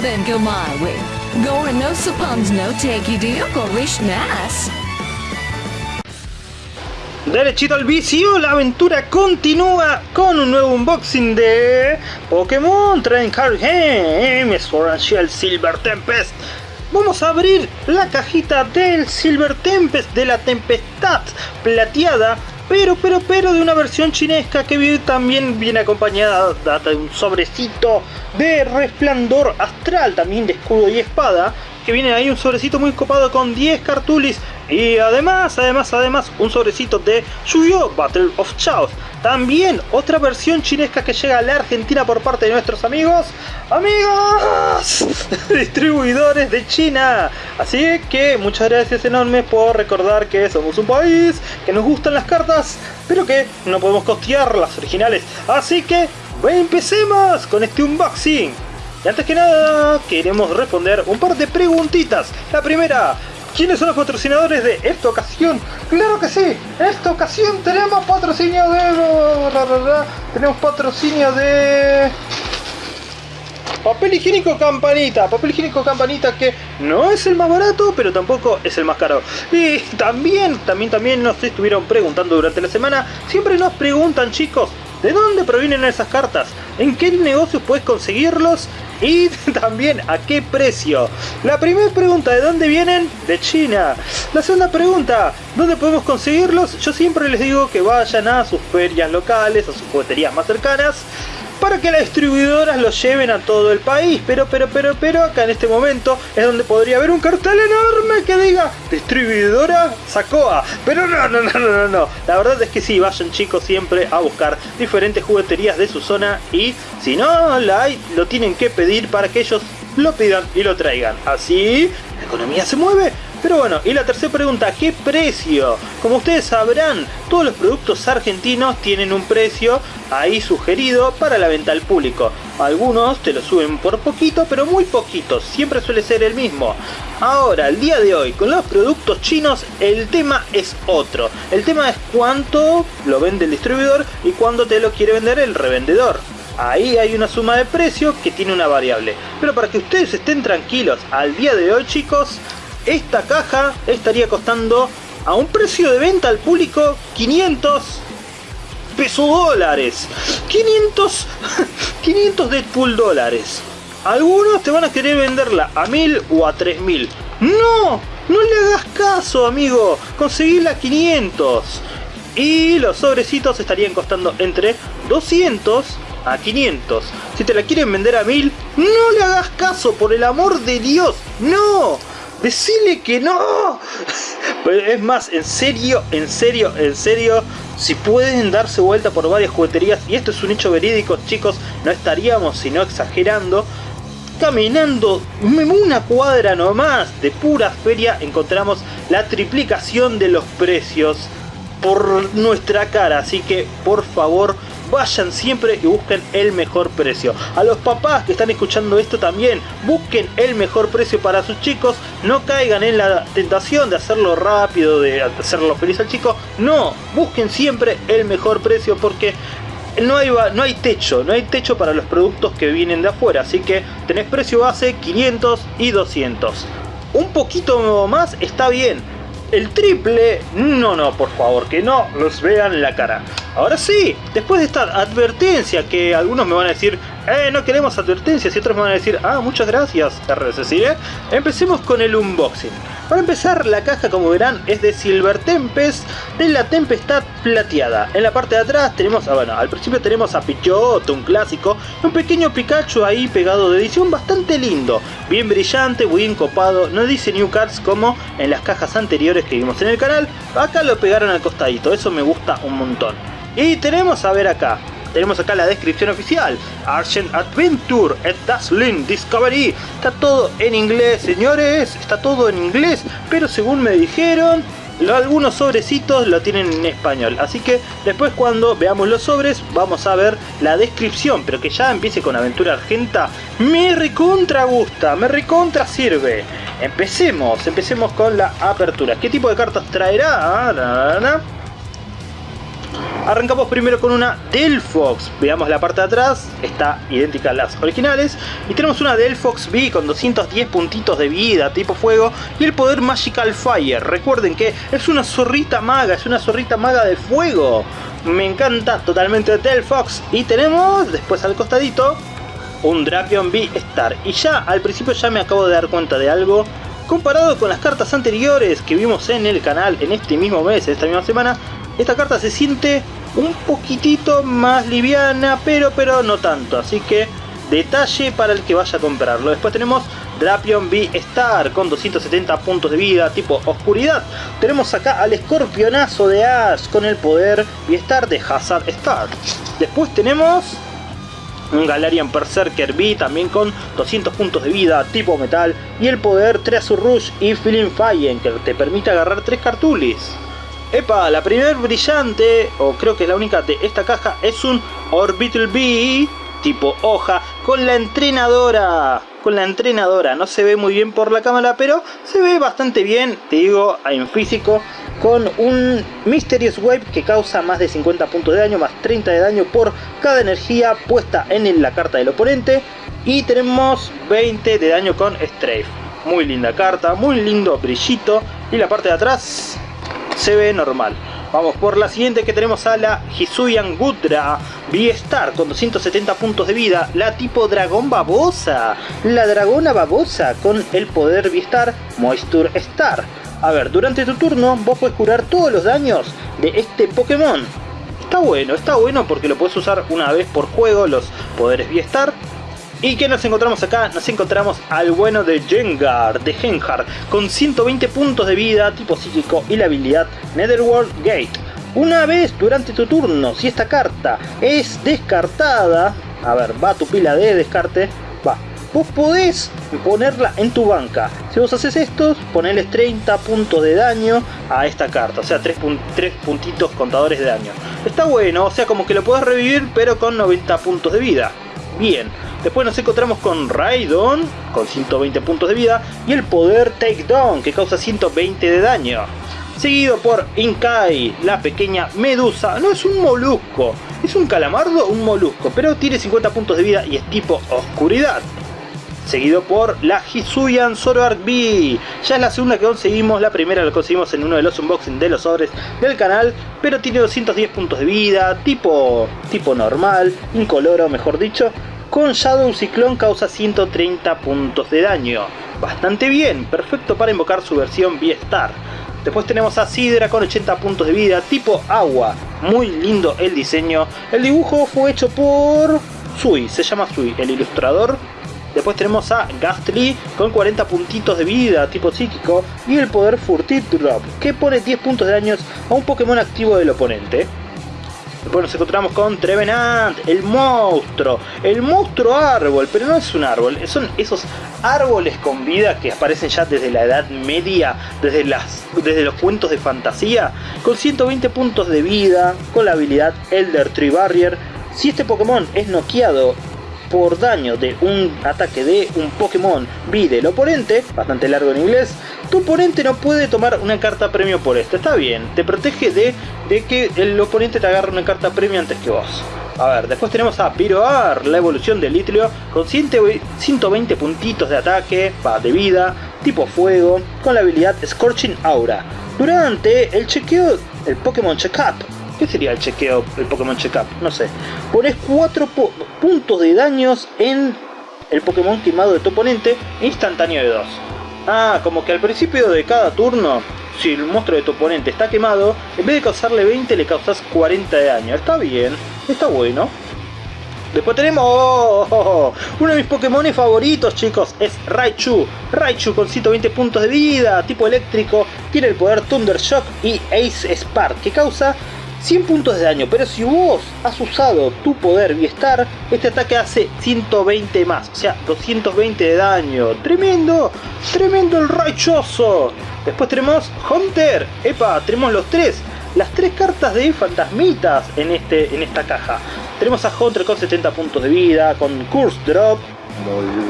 then go my way. Gore no suppons no take nas. Derechito al vicio, la aventura continúa con un nuevo unboxing de Pokémon Train Card Game Sword Shield Silver Tempest. Vamos a abrir la cajita del Silver Tempest, de la Tempestad plateada, pero, pero, pero de una versión chinesca que también viene acompañada de un sobrecito de resplandor astral, también de escudo y espada, que viene ahí un sobrecito muy copado con 10 cartulis y además, además, además un sobrecito de Yu-Gi-Oh! Battle of Chaos. También otra versión chinesca que llega a la Argentina por parte de nuestros amigos, amigos, distribuidores de China. Así que muchas gracias enormes por recordar que somos un país, que nos gustan las cartas, pero que no podemos costear las originales. Así que empecemos con este unboxing. Y antes que nada, queremos responder un par de preguntitas. La primera, ¿quiénes son los patrocinadores de esta ocasión? Claro que sí, esta ocasión tenemos patrocinio de... Tenemos patrocinio de... Papel higiénico campanita, papel higiénico campanita que no es el más barato, pero tampoco es el más caro. Y también, también, también nos estuvieron preguntando durante la semana, siempre nos preguntan chicos, ¿de dónde provienen esas cartas? ¿En qué negocios puedes conseguirlos? y también a qué precio. La primera pregunta, ¿de dónde vienen? De China. La segunda pregunta, ¿dónde podemos conseguirlos? Yo siempre les digo que vayan a sus ferias locales, a sus jugueterías más cercanas para que las distribuidoras los lleven a todo el país. Pero, pero, pero, pero, acá en este momento es donde podría haber un cartel enorme que diga distribuidora Sacoa. Pero no, no, no, no, no. La verdad es que sí, vayan chicos siempre a buscar diferentes jugueterías de su zona y si no la hay, lo tienen que pedir para que ellos lo pidan y lo traigan. Así, la economía se mueve pero bueno, y la tercera pregunta, ¿qué precio? Como ustedes sabrán, todos los productos argentinos tienen un precio ahí sugerido para la venta al público. Algunos te lo suben por poquito, pero muy poquito, siempre suele ser el mismo. Ahora, el día de hoy, con los productos chinos, el tema es otro. El tema es cuánto lo vende el distribuidor y cuánto te lo quiere vender el revendedor. Ahí hay una suma de precio que tiene una variable. Pero para que ustedes estén tranquilos, al día de hoy chicos, esta caja estaría costando a un precio de venta al público 500 pesos dólares. 500 500 Deadpool dólares. Algunos te van a querer venderla a 1000 o a 3000 no no le hagas caso amigo. Conseguirla a 500 y los sobrecitos estarían costando entre 200 a 500 si te la quieren vender a 1000 no le hagas caso por el amor de Dios. No Decile que no. Pues es más, en serio, en serio, en serio, si pueden darse vuelta por varias jugueterías, y esto es un hecho verídico, chicos, no estaríamos sino exagerando, caminando una cuadra nomás de pura feria encontramos la triplicación de los precios por nuestra cara, así que por favor vayan siempre y busquen el mejor precio. A los papás que están escuchando esto también, busquen el mejor precio para sus chicos, no caigan en la tentación de hacerlo rápido, de hacerlo feliz al chico, no, busquen siempre el mejor precio porque no hay, no hay techo, no hay techo para los productos que vienen de afuera, así que tenés precio base 500 y 200. Un poquito más está bien, el triple, no, no, por favor, que no los vean la cara. Ahora sí, después de esta advertencia que algunos me van a decir, eh, no queremos advertencias y otros me van a decir, ah, muchas gracias, RSC, ¿eh? empecemos con el unboxing. Para empezar, la caja, como verán, es de Silver Tempest, de la Tempestad Plateada. En la parte de atrás tenemos, ah, bueno, al principio tenemos a Pichoto, un clásico, un pequeño Pikachu ahí pegado de edición bastante lindo, bien brillante, bien copado, no dice New Cards como en las cajas anteriores que vimos en el canal, acá lo pegaron al costadito, eso me gusta un montón. Y tenemos a ver acá, tenemos acá la descripción oficial. Argent Adventure, at Dazzling Discovery. Está todo en inglés, señores. Está todo en inglés. Pero según me dijeron, algunos sobrecitos lo tienen en español. Así que después cuando veamos los sobres, vamos a ver la descripción. Pero que ya empiece con Aventura Argenta. Me recontra gusta, me recontra sirve. Empecemos, empecemos con la apertura. ¿Qué tipo de cartas traerá? Arrancamos primero con una Delphox. Veamos la parte de atrás, está idéntica a las originales. Y tenemos una Delphox B con 210 puntitos de vida, tipo fuego. Y el poder Magical Fire. Recuerden que es una zorrita maga, es una zorrita maga de fuego. Me encanta totalmente Delphox. Y tenemos después al costadito un Drapion B-Star. Y ya al principio ya me acabo de dar cuenta de algo. Comparado con las cartas anteriores que vimos en el canal en este mismo mes, esta misma semana, esta carta se siente un poquitito más liviana, pero, pero no tanto. Así que detalle para el que vaya a comprarlo. Después tenemos Drapion B-Star con 270 puntos de vida tipo oscuridad. Tenemos acá al escorpionazo de Ash con el poder B-Star de Hazard Star. Después tenemos un Galarian Berserker B también con 200 puntos de vida tipo metal y el poder Treasure Rush y Feeling Fire que te permite agarrar 3 cartulis. Epa, la primer brillante, o creo que es la única de esta caja, es un Orbital B tipo hoja con la entrenadora. Con la entrenadora, no se ve muy bien por la cámara, pero se ve bastante bien, te digo, en físico, con un Mysterious Wave que causa más de 50 puntos de daño, más 30 de daño por cada energía puesta en la carta del oponente. Y tenemos 20 de daño con Strafe. Muy linda carta, muy lindo brillito. Y la parte de atrás se ve normal. Vamos por la siguiente que tenemos a la Hisuian Gudra con 270 puntos de vida. La tipo dragón babosa. La dragona babosa con el poder V-Star Moisture Star. A ver, durante tu turno vos puedes curar todos los daños de este Pokémon. Está bueno, está bueno porque lo puedes usar una vez por juego los poderes V-Star ¿Y qué nos encontramos acá? Nos encontramos al bueno de Jengar, de Gengar, con 120 puntos de vida, tipo psíquico y la habilidad Netherworld Gate. Una vez durante tu turno, si esta carta es descartada, a ver, va tu pila de descarte, va, vos podés ponerla en tu banca. Si vos haces esto, ponerles 30 puntos de daño a esta carta, o sea, 3, puntitos contadores de daño. Está bueno, o sea, como que lo podés revivir, pero con 90 puntos de vida. Bien, después nos encontramos con Raidon, con 120 puntos de vida, y el poder Takedown, que causa 120 de daño. Seguido por Inkai, la pequeña medusa, no es un molusco, es un calamardo un molusco, pero tiene 50 puntos de vida y es tipo oscuridad. Seguido por la Hisuian Zoroark B. Ya es la segunda que conseguimos, la primera la conseguimos en uno de los unboxing de los sobres del canal, pero tiene 210 puntos de vida, tipo, tipo normal, incoloro mejor dicho, con Shadow Ciclone causa 130 puntos de daño. Bastante bien, perfecto para invocar su versión V-Star. Después tenemos a Sidra con 80 puntos de vida, tipo agua. Muy lindo el diseño. El dibujo fue hecho por Sui, se llama Sui, el ilustrador. Después tenemos a Gastly con 40 puntitos de vida, tipo psíquico, y el poder Furtive Drop, que pone 10 puntos de daño a un Pokémon activo del oponente. Después nos encontramos con Trevenant, el monstruo, el monstruo árbol, pero no es un árbol, son esos árboles con vida que aparecen ya desde la edad media, desde, las, desde los cuentos de fantasía, con 120 puntos de vida, con la habilidad Elder Tree Barrier. Si este Pokémon es noqueado por daño de un ataque de un Pokémon B del oponente, bastante largo en inglés, tu oponente no puede tomar una carta premio por esto. Está bien, te protege de, de que el oponente te agarre una carta premio antes que vos. A ver, después tenemos a Piroar, la evolución del Litleo, con 120 puntitos de ataque, de vida, tipo fuego, con la habilidad Scorching Aura. Durante el chequeo, el Pokémon Checkup, ¿Qué sería el chequeo, el Pokémon Checkup? No sé. Pones 4 puntos de daños en el Pokémon quemado de tu oponente instantáneo de 2. Ah, como que al principio de cada turno, si el monstruo de tu oponente está quemado, en vez de causarle 20 le causas 40 de daño. Está bien, está bueno. Después tenemos oh, uno de mis Pokémon favoritos, chicos, es Raichu. Raichu con 120 puntos de vida, tipo eléctrico, tiene el poder Thunder Shock y Ace Spark, que causa 100 puntos de daño, pero si vos has usado tu poder Biestar, este ataque hace 120 más, o sea, 220 de daño. ¡Tremendo! ¡Tremendo el raichoso! Después tenemos Hunter. ¡Epa! Tenemos los tres. Las tres cartas de fantasmitas en, este, en esta caja. Tenemos a Hunter con 70 puntos de vida, con Curse Drop,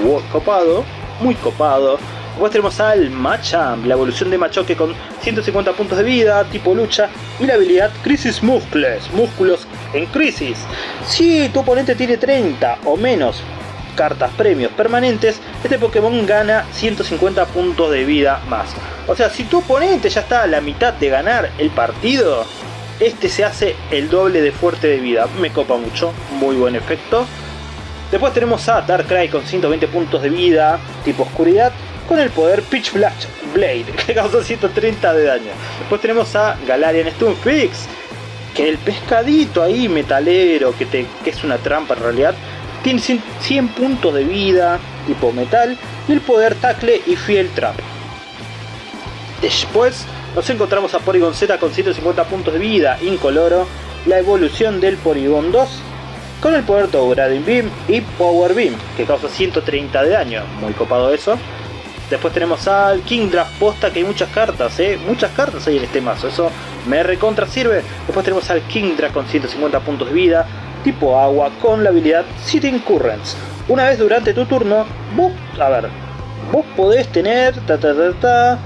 muy copado, muy copado. Después tenemos al Machamp, la evolución de Machoke con 150 puntos de vida, tipo lucha, y la habilidad Crisis Muscles, músculos en crisis. Si tu oponente tiene 30 o menos cartas premios permanentes, este Pokémon gana 150 puntos de vida más. O sea, si tu oponente ya está a la mitad de ganar el partido, este se hace el doble de fuerte de vida. Me copa mucho, muy buen efecto. Después tenemos a Darkrai con 120 puntos de vida, tipo oscuridad, con el poder Pitch Black Blade, que causa 130 de daño. Después tenemos a Galarian Stunfix, que el pescadito ahí metalero, que, es una trampa en realidad, tiene 100 puntos de vida, tipo metal, y el poder tackle y fiel trap. Después nos encontramos a Porygon Z con 150 puntos de vida, incoloro, la evolución del Porygon 2, con el poder Touradin Beam y Power Beam, que causa 130 de daño, muy copado eso. Después tenemos al King Draft Posta, que hay muchas cartas, ¿eh? Muchas cartas hay en este mazo, eso me recontra sirve. Después tenemos al King Draft con 150 puntos de vida, tipo agua con la habilidad Sitting Currents. Una vez durante tu turno, vos, a ver, vos podés tener, ta ta ta ta,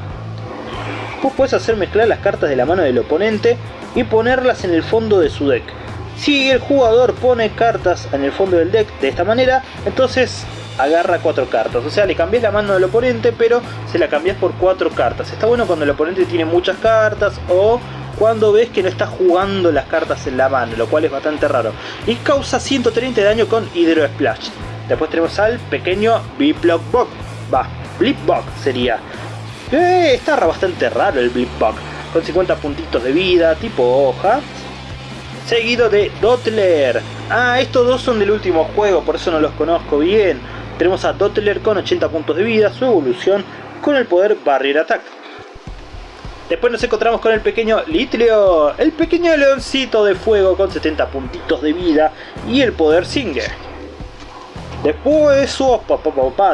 vos podés hacer mezclar las cartas de la mano del oponente y ponerlas en el fondo de su deck. Si el jugador pone cartas en el fondo del deck de esta manera, entonces agarra cuatro cartas. O sea, le cambias la mano del oponente, pero se la cambias por cuatro cartas. Está bueno cuando el oponente tiene muchas cartas o cuando ves que no está jugando las cartas en la mano, lo cual es bastante raro. Y causa 130 de daño con Hydro Splash. Después tenemos al pequeño Biplock Bug. Va, Blipbug sería. Eh, está bastante raro el Blipbug. Con 50 puntitos de vida, tipo hoja. Seguido de Dottler. Ah, estos dos son del último juego, por eso no los conozco bien. Tenemos a Dottler con 80 puntos de vida, su evolución con el poder Barrier Attack. Después nos encontramos con el pequeño Litleo, el pequeño leoncito de fuego con 70 puntitos de vida y el poder Singer. Después,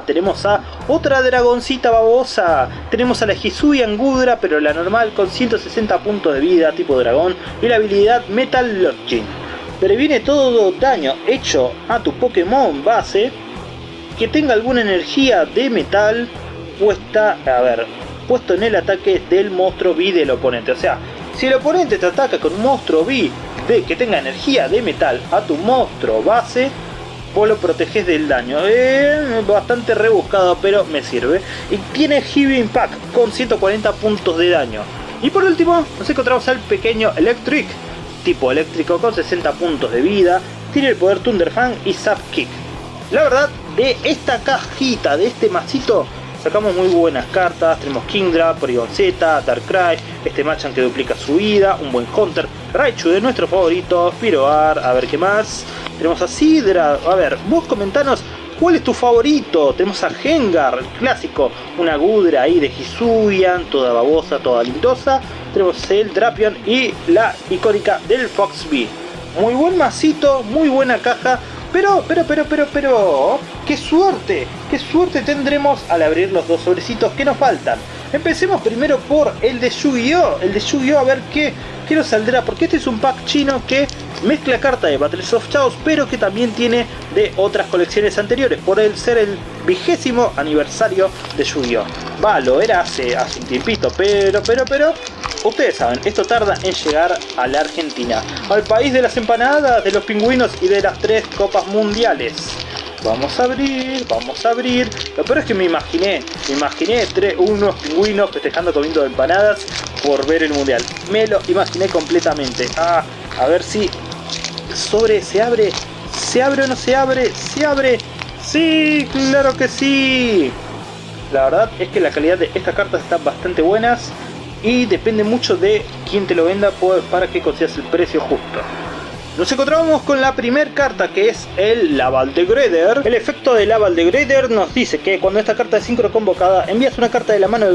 tenemos a otra dragoncita babosa. Tenemos a la Hisui Angudra, pero la normal con 160 puntos de vida, tipo dragón, y la habilidad Metal Lodging. Previene todo daño hecho a tu Pokémon base que tenga alguna energía de metal puesta, a ver, puesto en el ataque del monstruo B del oponente. O sea, si el oponente te ataca con un monstruo B de que tenga energía de metal a tu monstruo base, vos lo proteges del daño. Bastante rebuscado, pero me sirve. Y tiene Heavy Impact con 140 puntos de daño. Y por último, nos encontramos al pequeño Electric, tipo eléctrico con 60 puntos de vida. Tiene el poder Thunder Fan y Zap Kick. La verdad, de esta cajita, de este masito, Sacamos muy buenas cartas, tenemos Kingdra, Z, Darkrai, este Machan que duplica su vida, un buen Hunter, Raichu de nuestro favorito, Piroar, a ver qué más. Tenemos a Sidra, a ver, vos comentanos ¿Cuál es tu favorito? Tenemos a Gengar, el clásico, una Gudra ahí de Hisuian, toda babosa, toda lindosa. Tenemos el Drapion y la icónica del Foxby. Muy buen masito, muy buena caja, pero, pero, pero, pero, pero, qué suerte, qué suerte tendremos al abrir los dos sobrecitos que nos faltan. Empecemos primero por el de Yu-Gi-Oh! El de Yu-Gi-Oh! a ver qué, qué nos saldrá, porque este es un pack chino que mezcla carta de Battles of Chaos, pero que también tiene de otras colecciones anteriores, por el ser el vigésimo aniversario de Yu-Gi-Oh! Va, lo era hace, hace un tiempito, pero, pero, pero, Ustedes saben, esto tarda en llegar a la Argentina, al país de las empanadas, de los pingüinos y de las tres copas mundiales. Vamos a abrir, vamos a abrir. Lo peor es que me imaginé, me imaginé tres, unos pingüinos festejando comiendo empanadas por ver el mundial. Me lo imaginé completamente. Ah, a ver si sobre se abre, se abre o no se abre, se abre. Sí, claro que sí. La verdad es que la calidad de estas cartas están bastante buenas y depende mucho de quién te lo venda para que consigas el precio justo. Nos encontramos con la primera carta que es el Laval de Greder. El efecto de Laval de Greder nos dice que cuando esta carta es sincro convocada envías una carta de la mano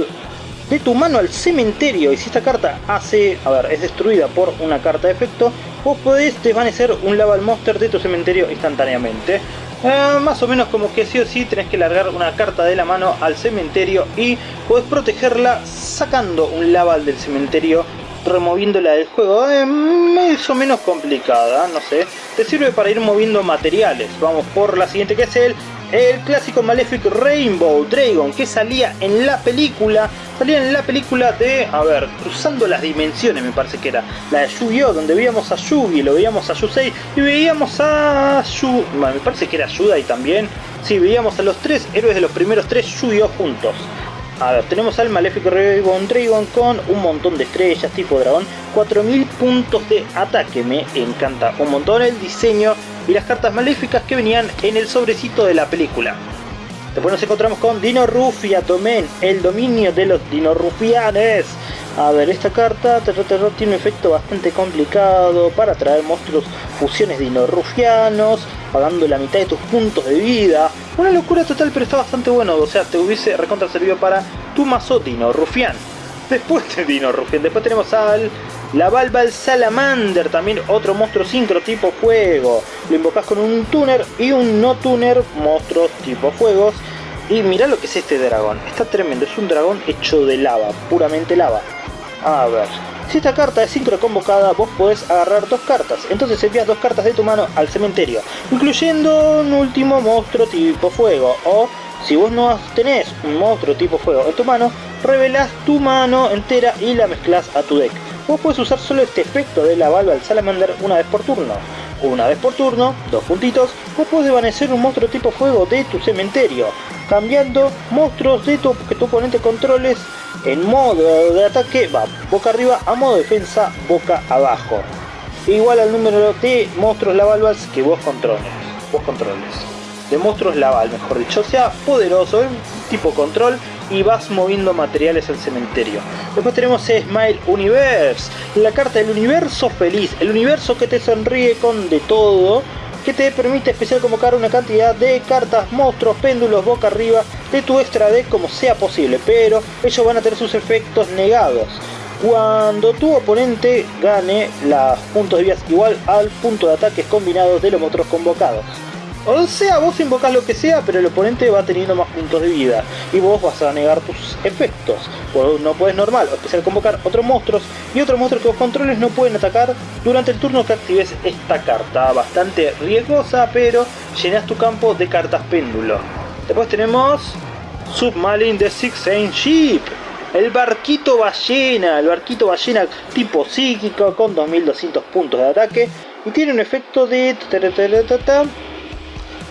de tu mano al cementerio y si esta carta hace, a ver, es destruida por una carta de efecto, vos podés desvanecer un Laval Monster de tu cementerio instantáneamente. Eh, más o menos como que sí o sí tenés que largar una carta de la mano al cementerio y podés protegerla sacando un Laval del cementerio removiéndola del juego. Es más o menos complicada, no sé. Te sirve para ir moviendo materiales. Vamos por la siguiente que es el el clásico Malefic Rainbow Dragon que salía en la película, salía en la película de, a ver, Cruzando las Dimensiones me parece que era, la de Yu-Gi-Oh! donde veíamos a Yugi, lo veíamos a Yusei y veíamos a Yu... me parece que era Yudai también, sí, veíamos a los tres héroes de los primeros tres Yu-Gi-Oh! juntos. A ver, tenemos al Malefic Rainbow Dragon con un montón de estrellas tipo dragón, 4000 puntos de ataque, me encanta un montón el diseño y las cartas maléficas que venían en el sobrecito de la película. Después nos encontramos con Dino Rufia, tomen el dominio de los Dino Rufianes. A ver, esta carta tiene un efecto bastante complicado para atraer monstruos fusiones dino-rufianos, pagando la mitad de tus puntos de vida. Una locura total, pero está bastante bueno, o sea, te hubiese recontra servido para tu mazo dino-rufian. Después de dino-rufian, después tenemos al la Balbal Salamander, también otro monstruo sincro tipo fuego. Lo invocas con un tuner y un no tuner monstruos tipo fuegos. Y mira lo que es este dragón. Está tremendo, es un dragón hecho de lava, puramente lava. A ver, si esta carta es sincro convocada, vos podés agarrar dos cartas. Entonces envías dos cartas de tu mano al cementerio, incluyendo un último monstruo tipo fuego. O si vos no tenés un monstruo tipo fuego en tu mano, revelas tu mano entera y la mezclas a tu deck. Vos puedes usar solo este efecto de la Balbal Salamander una vez por turno. Una vez por turno, dos puntitos, vos puedes desvanecer un monstruo tipo fuego de tu cementerio, cambiando monstruos de tu, que tu oponente controles en modo de ataque, va boca arriba, a modo de defensa, boca abajo. Igual al número de monstruos Lavalvals que vos controles. Vos controles. De monstruos Laval, mejor dicho. Sea, poderoso, tipo control y vas moviendo materiales al cementerio. Después tenemos Smile Universe, la carta del universo feliz, el universo que te sonríe con de todo, que te permite especial convocar una cantidad de cartas, monstruos, péndulos, boca arriba de tu extra deck como sea posible, pero ellos van a tener sus efectos negados. Cuando tu oponente gane los puntos de vida igual al punto de ataques combinados de los monstruos convocados. O sea, vos invocás lo que sea, pero el oponente va teniendo más puntos de vida. Y vos vas a negar tus efectos. no puedes normal o especial convocar otros monstruos. Y otros monstruos que vos controles no pueden atacar durante el turno que actives esta carta. Bastante riesgosa, pero llenas tu campo de cartas péndulo. Después tenemos Submarine the Six Saint Ship. El barquito ballena, el barquito ballena tipo psíquico con 2200 puntos de ataque. Y tiene un efecto de...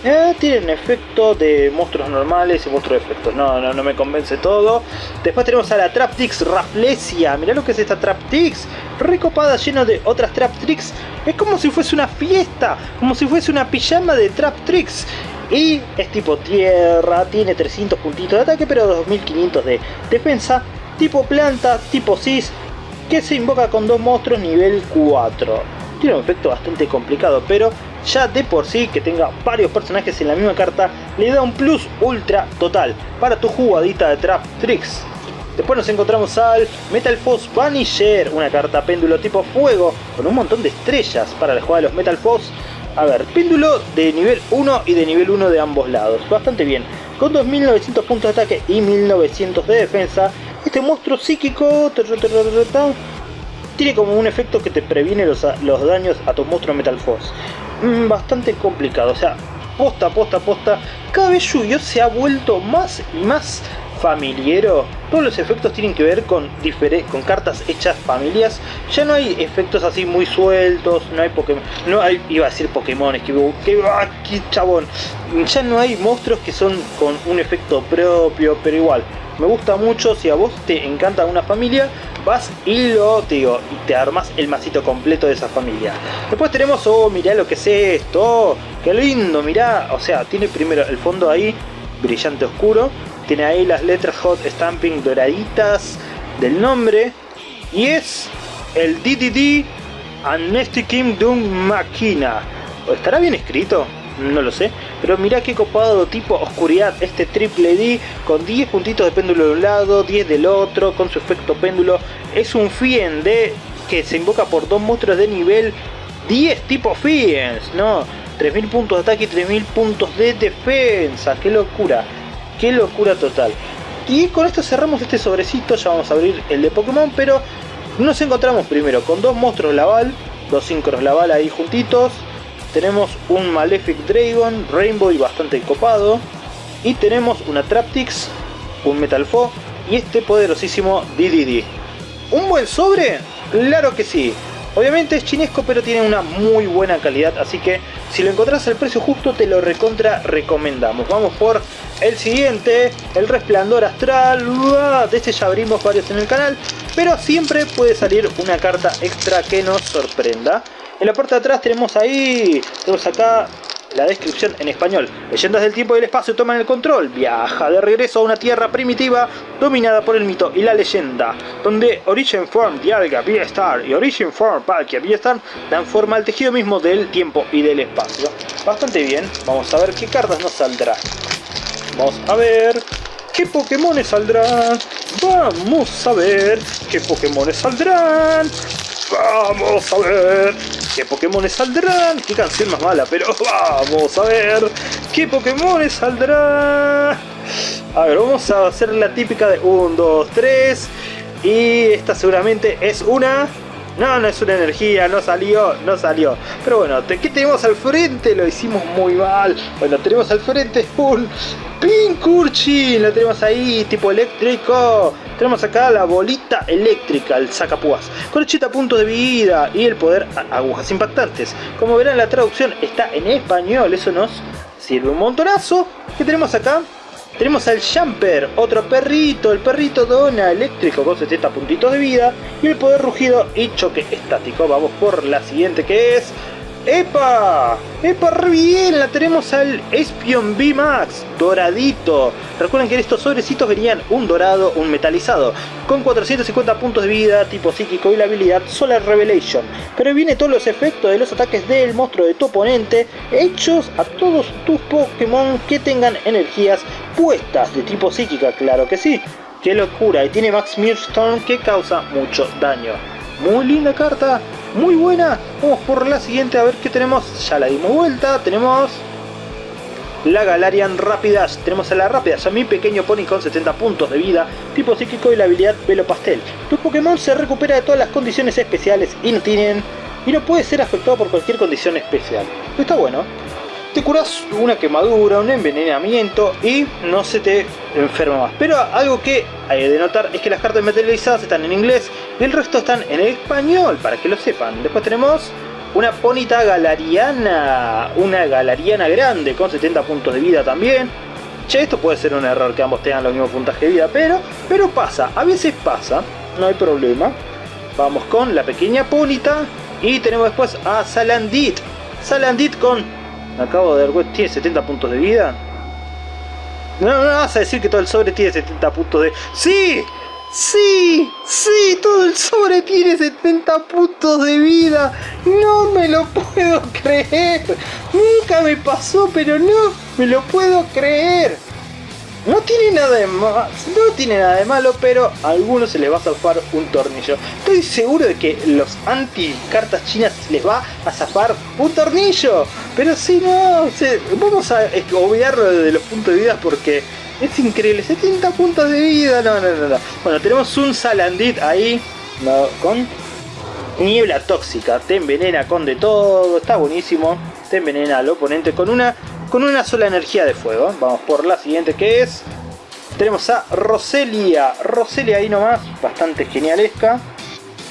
Eh, tienen efecto de monstruos normales y monstruos de efectos. No, no, no me convence todo. Después tenemos a la Traptrix Rafflesia. Mirá lo que es esta Traptrix. Recopada, llena de otras Traptrix. Es como si fuese una fiesta. Como si fuese una pijama de Traptrix. Y es tipo tierra, tiene 300 puntitos de ataque, pero 2500 de defensa. Tipo planta, tipo cis, que se invoca con dos monstruos nivel 4. Tiene un efecto bastante complicado, pero ya de por sí que tenga varios personajes en la misma carta le da un plus ultra total para tu jugadita de Trap Tricks. Después nos encontramos al Metal Force Vanisher, una carta péndulo tipo fuego con un montón de estrellas para la jugada de los Metal Force. A ver, péndulo de nivel 1 y de nivel 1 de ambos lados, bastante bien. Con 2900 puntos de ataque y 1900 de defensa, este monstruo psíquico tiene como un efecto que te previene los, los daños a tu monstruo Metal Force. Mm, bastante complicado. O sea, posta, posta, posta. Cada vez se ha vuelto más y más familiero. Todos los efectos tienen que ver con, con cartas hechas familias. Ya no hay efectos así muy sueltos. No hay Pokémon. No hay, iba a decir Pokémon. Que, que, ah, que chabón. Ya no hay monstruos que son con un efecto propio. Pero igual. Me gusta mucho. Si a vos te encanta una familia vas y lo, te digo, y te armas el masito completo de esa familia. Después tenemos, oh, mirá lo que es esto, oh, qué lindo, mirá, o sea, tiene primero el fondo ahí, brillante oscuro, tiene ahí las letras hot stamping doraditas del nombre, y es el DDD Amnesty Kingdom Máquina. ¿Estará bien escrito? no lo sé. Pero mirá qué copado tipo oscuridad, este triple D con 10 puntitos de péndulo de un lado, 10 del otro, con su efecto péndulo. Es un Fien de que se invoca por dos monstruos de nivel 10 tipo Fiends, ¿no? 3000 puntos de ataque y 3000 puntos de defensa, qué locura, qué locura total. Y con esto cerramos este sobrecito, ya vamos a abrir el de Pokémon, pero nos encontramos primero con dos monstruos Laval, dos sincros Laval ahí juntitos, tenemos un Malefic Dragon, Rainbow y bastante copado. Y tenemos una Traptix, un Metal Fo y este poderosísimo DDD. ¿Un buen sobre? Claro que sí. Obviamente es chinesco pero tiene una muy buena calidad, así que si lo encontrás al precio justo te lo recontra recomendamos. Vamos por el siguiente, el resplandor astral. De este ya abrimos varios en el canal, pero siempre puede salir una carta extra que nos sorprenda. En la parte de atrás tenemos ahí, tenemos acá la descripción en español. Leyendas del tiempo y el espacio toman el control. Viaja de regreso a una tierra primitiva dominada por el mito y la leyenda, donde Origin Form, Dialga, V-Star y Origin Form, Palkia, V-Star dan forma al tejido mismo del tiempo y del espacio. Bastante bien, vamos a ver qué cartas nos saldrán. Vamos a ver qué Pokémon saldrán. Vamos a ver qué Pokémon saldrán. Vamos a ver qué Pokémon saldrán. Qué canción más mala, pero vamos a ver qué Pokémon saldrán. A ver, vamos a hacer la típica de 1, 2, 3. Y esta seguramente es una... No, no es una energía, no salió, no salió. Pero bueno, ¿qué tenemos al frente? Lo hicimos muy mal. Bueno, tenemos al frente un Pinkurchin. Lo tenemos ahí, tipo eléctrico. Tenemos acá la bolita eléctrica, el sacapúas. Con 80 puntos de vida y el poder agujas impactantes. Como verán, la traducción está en español. Eso nos sirve un montonazo. ¿Qué tenemos acá? Tenemos al Jumper, otro perrito, el perrito dona eléctrico con 70 puntitos de vida y el poder rugido y choque estático. Vamos por la siguiente que es ¡Epa! ¡Epa! ¡Re bien! La tenemos al Espion B Max, doradito. Recuerden que en estos sobrecitos venían un dorado, un metalizado, con 450 puntos de vida, tipo psíquico y la habilidad Solar Revelation. Pero viene todos los efectos de los ataques del monstruo de tu oponente, hechos a todos tus Pokémon que tengan energías puestas de tipo psíquica, claro que sí. ¡Qué locura! Y tiene Max Storm que causa mucho daño. Muy linda carta, muy buena. Vamos por la siguiente a ver qué tenemos. Ya la dimos vuelta. Tenemos la Galarian Rapidash. Tenemos a la Rapidash, a mi pequeño pony con 70 puntos de vida, tipo psíquico y la habilidad Velo Pastel. Tu Pokémon se recupera de todas las condiciones especiales y no tienen y no puede ser afectado por cualquier condición especial. Está bueno te curas una quemadura, un envenenamiento y no se te enferma más. Pero algo que hay de notar es que las cartas materializadas están en inglés y el resto están en español, para que lo sepan. Después tenemos una Ponita Galariana, una Galariana grande con 70 puntos de vida también. Che, esto puede ser un error que ambos tengan los mismos puntaje de vida, pero, pero pasa, a veces pasa, no hay problema. Vamos con la pequeña Ponita y tenemos después a Salandit. Salandit con acabo de ver, tiene 70 puntos de vida. No, no vas a decir que todo el sobre tiene 70 puntos de... ¡Sí! ¡Sí! ¡Sí! Todo el sobre tiene 70 puntos de vida. No me lo puedo creer. Nunca me pasó, pero no me lo puedo creer. No tiene nada de malo, no tiene nada de malo, pero a algunos se les va a zafar un tornillo. Estoy seguro de que los anti cartas chinas les va a zafar un tornillo. Pero si no, vamos a obviarlo de los puntos de vida porque es increíble. 70 puntos de vida, no, no, no. no. Bueno, tenemos un Salandit ahí con niebla tóxica. Te envenena con de todo, está buenísimo. Te envenena al oponente con una con una sola energía de fuego. Vamos por la siguiente que es... Tenemos a Roselia. Roselia ahí nomás, bastante genialesca.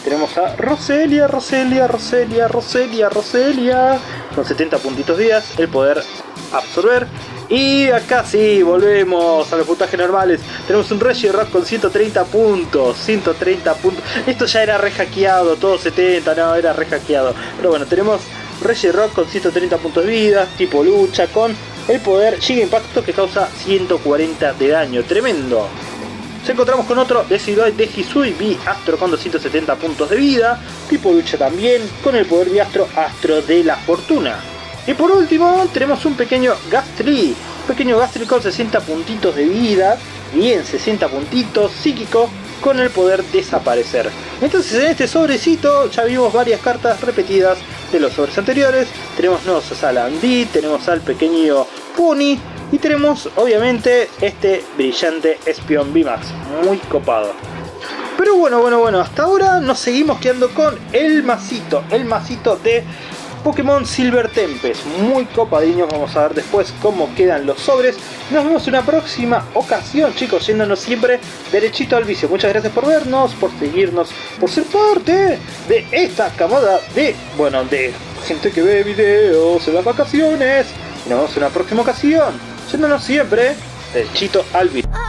Tenemos a Roselia, Roselia, Roselia, Roselia, Roselia. Con 70 puntitos días, el poder absorber. Y acá sí, volvemos a los puntajes normales. Tenemos un Regirock con 130 puntos. 130 puntos. Esto ya era re hackeado, todo 70, no, era re hackeado. Pero bueno, tenemos Rock con 130 puntos de vida, tipo lucha, con el poder Giga Impacto que causa 140 de daño, tremendo. Nos encontramos con otro Decidoid de Hisui B Astro con 270 puntos de vida, tipo lucha también, con el poder Astro Astro de la Fortuna. Y por último tenemos un pequeño Gastly, un pequeño Gastly con 60 puntitos de vida, bien 60 puntitos, psíquico, con el poder desaparecer. Entonces en este sobrecito ya vimos varias cartas repetidas de los sobres anteriores. Tenemos nuevos a Salandí, tenemos al pequeño Pony y tenemos obviamente este brillante Espion VMAX, muy copado. Pero bueno, bueno, bueno, hasta ahora nos seguimos quedando con el masito, el masito de Pokémon Silver Tempest, muy copadiños, vamos a ver después cómo quedan los sobres. Nos vemos en una próxima ocasión, chicos, yéndonos siempre derechito al vicio. Muchas gracias por vernos, por seguirnos, por ser parte de esta camada de, bueno, de gente que ve videos en las vacaciones. Y nos vemos en una próxima ocasión, yéndonos siempre derechito al vicio.